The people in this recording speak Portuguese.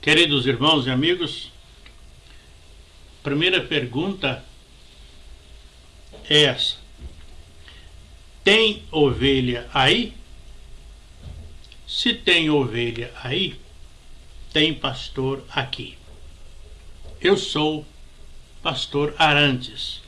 Queridos irmãos e amigos, primeira pergunta é essa: Tem ovelha aí? Se tem ovelha aí, tem pastor aqui. Eu sou pastor Arantes